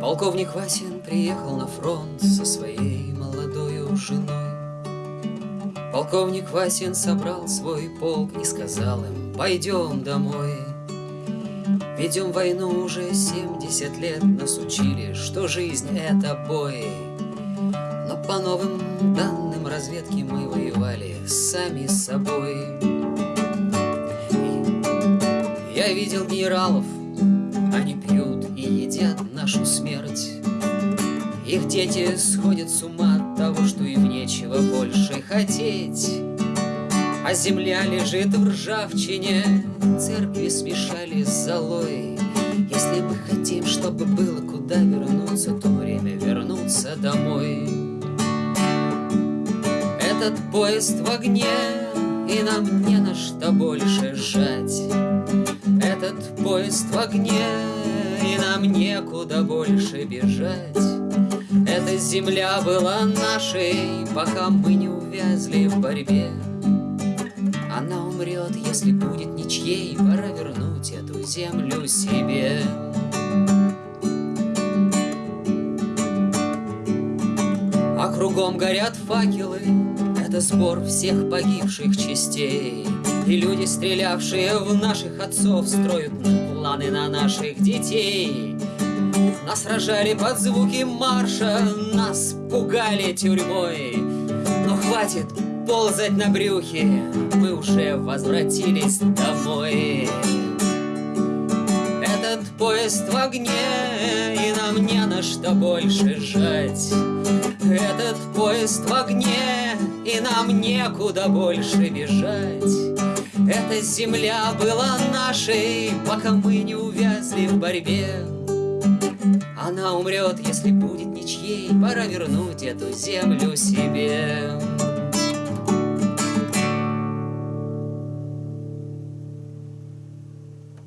Полковник Васин приехал на фронт со своей молодою женой. Полковник Васин собрал свой полк и сказал им, пойдем домой. Ведем войну уже 70 лет, нас учили, что жизнь это бой. Но по новым данным разведки мы воевали сами с собой. Я видел генералов, они нашу смерть. Их дети сходят с ума от того, что им нечего больше хотеть. А земля лежит в ржавчине, церкви смешали с золой. Если мы хотим, чтобы было куда вернуться, то время вернуться домой. Этот поезд в огне, и нам не на что больше жать. Этот поезд в огне, некуда больше бежать. Эта земля была нашей, пока мы не увязли в борьбе. Она умрет, если будет ничьей, пора вернуть эту землю себе. А кругом горят факелы, это сбор всех погибших частей. И люди, стрелявшие в наших отцов, строят планы на наших детей. Нас рожали под звуки марша, нас пугали тюрьмой. Но хватит ползать на брюхе, мы уже возвратились домой. Этот поезд в огне, и нам не на что больше жать. Этот поезд в огне, и нам некуда больше бежать. Эта земля была нашей, пока мы не увязли в борьбе. Умрет, если будет ничьей, пора вернуть эту землю себе.